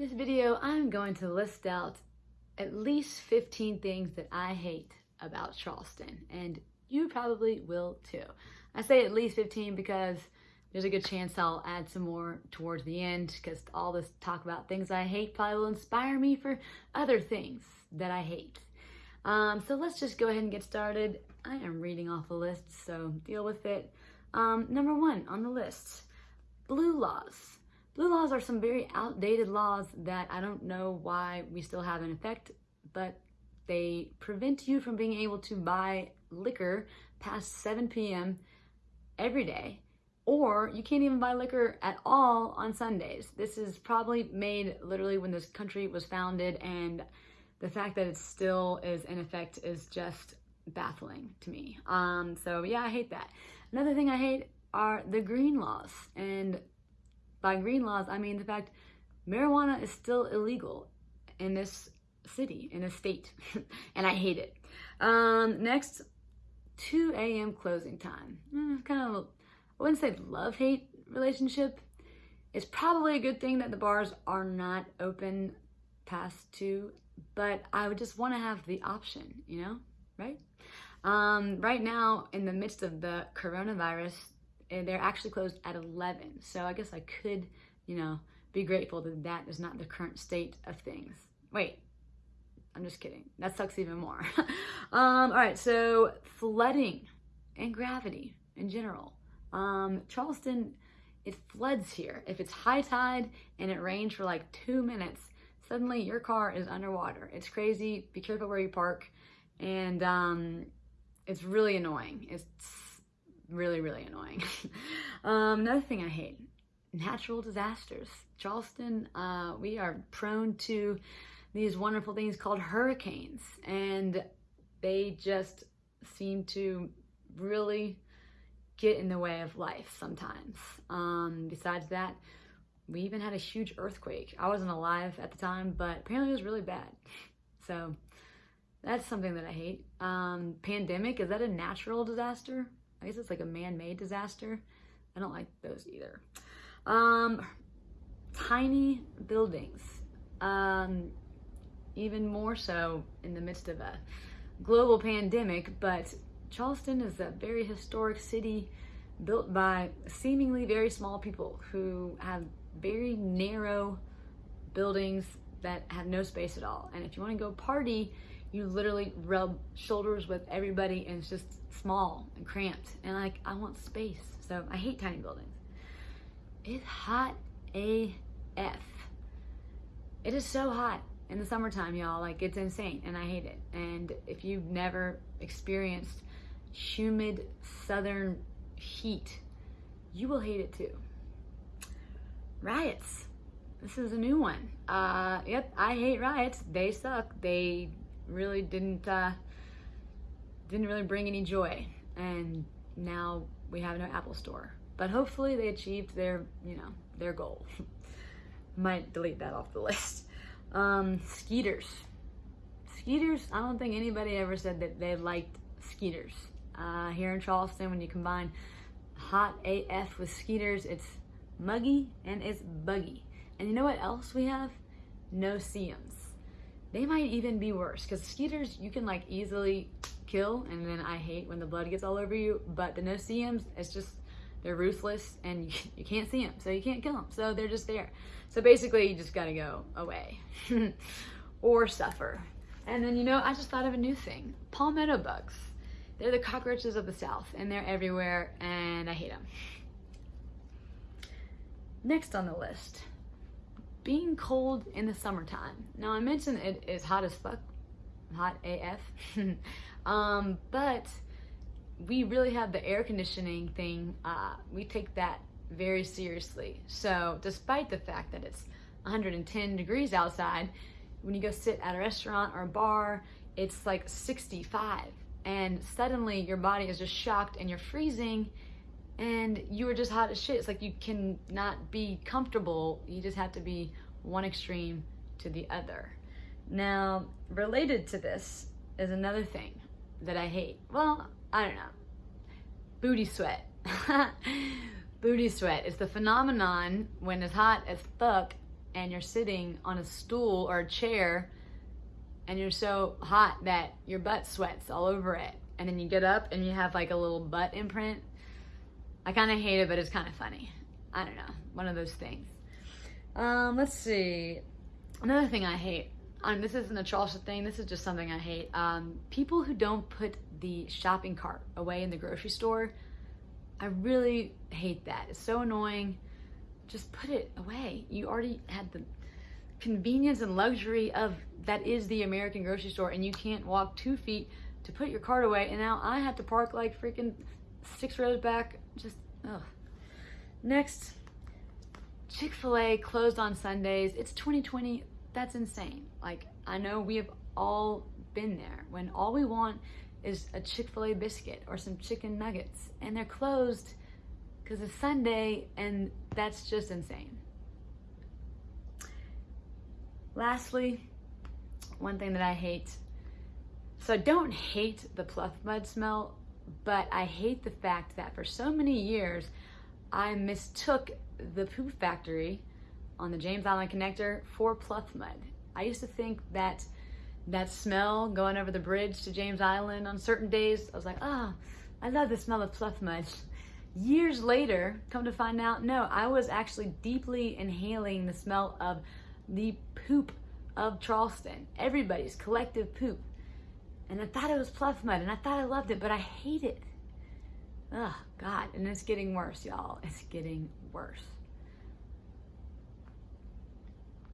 This video, I'm going to list out at least 15 things that I hate about Charleston, and you probably will too. I say at least 15 because there's a good chance I'll add some more towards the end because all this talk about things I hate probably will inspire me for other things that I hate. Um, so let's just go ahead and get started. I am reading off a list, so deal with it. Um, number one on the list, blue laws. Blue laws are some very outdated laws that I don't know why we still have in effect, but they prevent you from being able to buy liquor past 7 p.m. every day, or you can't even buy liquor at all on Sundays. This is probably made literally when this country was founded, and the fact that it still is in effect is just baffling to me. Um, so yeah, I hate that. Another thing I hate are the green laws, and by green laws, I mean the fact marijuana is still illegal in this city, in a state, and I hate it. Um, next, 2 a.m. closing time. Mm, kind of, I wouldn't say love-hate relationship. It's probably a good thing that the bars are not open past 2, but I would just want to have the option, you know, right? Um, right now, in the midst of the coronavirus, and they're actually closed at 11. So I guess I could, you know, be grateful that that is not the current state of things. Wait, I'm just kidding. That sucks even more. um, all right, so flooding and gravity in general. Um, Charleston, it floods here. If it's high tide and it rains for like two minutes, suddenly your car is underwater. It's crazy. Be careful where you park. And um, it's really annoying. It's really, really annoying. um, another thing I hate, natural disasters. Charleston, uh, we are prone to these wonderful things called hurricanes, and they just seem to really get in the way of life sometimes. Um, besides that, we even had a huge earthquake. I wasn't alive at the time, but apparently it was really bad. So that's something that I hate. Um, pandemic, is that a natural disaster? I guess it's like a man-made disaster. I don't like those either. Um, tiny buildings. Um, even more so in the midst of a global pandemic, but Charleston is a very historic city built by seemingly very small people who have very narrow buildings that have no space at all. And if you want to go party, you literally rub shoulders with everybody and it's just small and cramped. And like, I want space. So I hate tiny buildings. It's hot AF. It is so hot in the summertime, y'all. Like, it's insane and I hate it. And if you've never experienced humid southern heat, you will hate it too. Riots. This is a new one. Uh, yep, I hate riots. They suck. They really didn't uh, didn't really bring any joy. And now we have no Apple Store. But hopefully they achieved their, you know, their goal. Might delete that off the list. Um, skeeters. Skeeters, I don't think anybody ever said that they liked skeeters. Uh, here in Charleston, when you combine hot AF with skeeters, it's muggy and it's buggy. And you know what else we have? No-see-ums they might even be worse because skeeters you can like easily kill and then I hate when the blood gets all over you but the no-see-ums it's just they're ruthless and you, you can't see them so you can't kill them so they're just there. So basically you just gotta go away or suffer. And then you know I just thought of a new thing palmetto bugs. They're the cockroaches of the south and they're everywhere and I hate them next on the list being cold in the summertime. Now I mentioned it is hot as fuck, hot AF, um, but we really have the air conditioning thing. Uh, we take that very seriously. So despite the fact that it's 110 degrees outside, when you go sit at a restaurant or a bar, it's like 65 and suddenly your body is just shocked and you're freezing and you are just hot as shit. It's like you cannot be comfortable. You just have to be one extreme to the other. Now, related to this is another thing that I hate. Well, I don't know. Booty sweat. Booty sweat is the phenomenon when it's hot as fuck and you're sitting on a stool or a chair and you're so hot that your butt sweats all over it. And then you get up and you have like a little butt imprint. I kind of hate it, but it's kind of funny. I don't know. One of those things. Um, let's see. Another thing I hate. Um, this isn't a Charleston thing. This is just something I hate. Um, people who don't put the shopping cart away in the grocery store. I really hate that. It's so annoying. Just put it away. You already had the convenience and luxury of that is the American grocery store, and you can't walk two feet to put your cart away. And now I have to park like freaking six rows back. Just ugh. Next, Chick fil A closed on Sundays. It's 2020. That's insane. Like, I know we have all been there when all we want is a Chick fil A biscuit or some chicken nuggets, and they're closed because it's Sunday, and that's just insane. Lastly, one thing that I hate so I don't hate the pluff mud smell, but I hate the fact that for so many years I mistook the poop factory on the James Island connector for Pluff Mud. I used to think that that smell going over the bridge to James Island on certain days, I was like, oh, I love the smell of Pluff Mud. Years later, come to find out, no, I was actually deeply inhaling the smell of the poop of Charleston, everybody's collective poop. And I thought it was Pluff Mud, and I thought I loved it, but I hate it. Oh, God. And it's getting worse, y'all. It's getting worse.